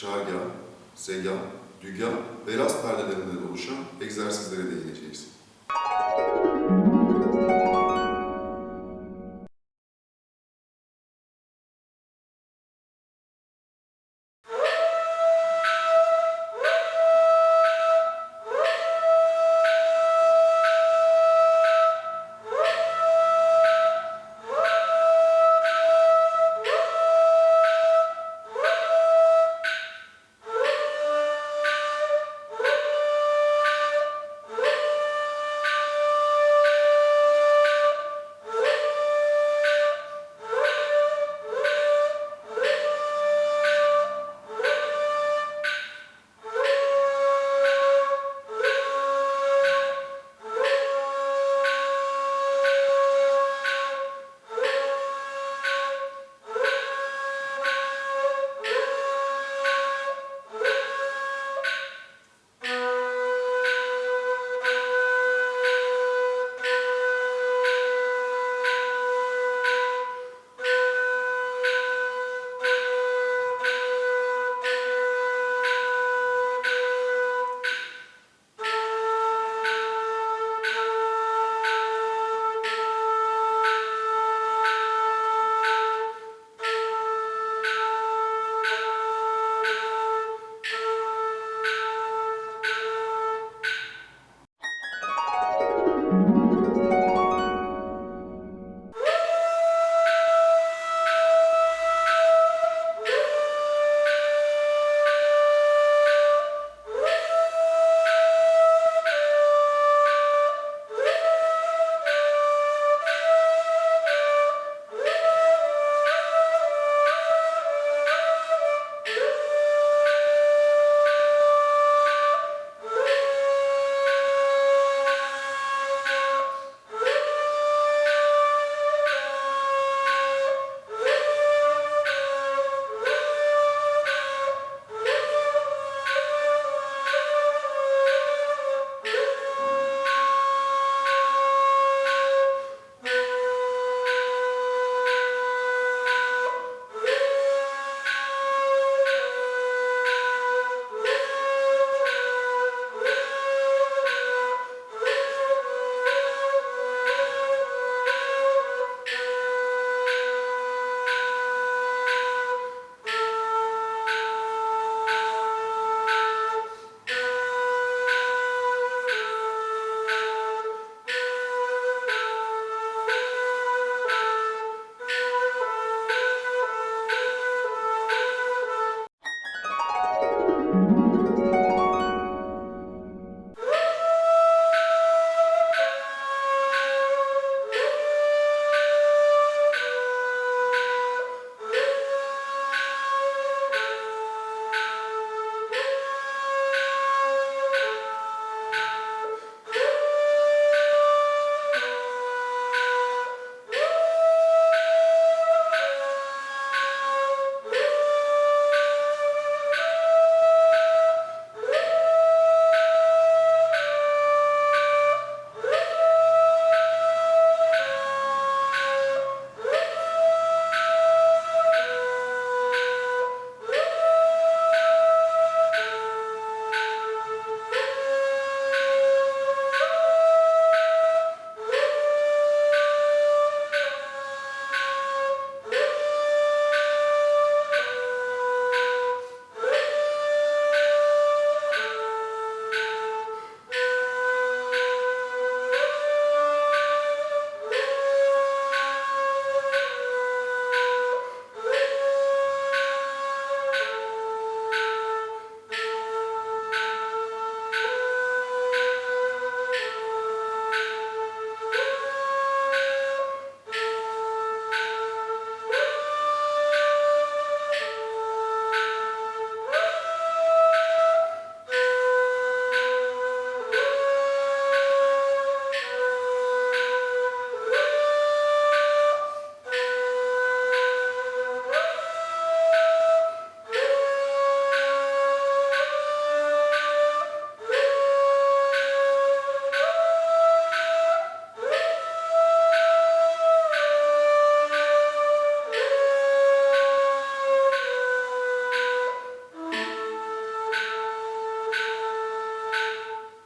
çargah, segah, dügah ve rast perdelerinden oluşan egzersizlere değineceğiz.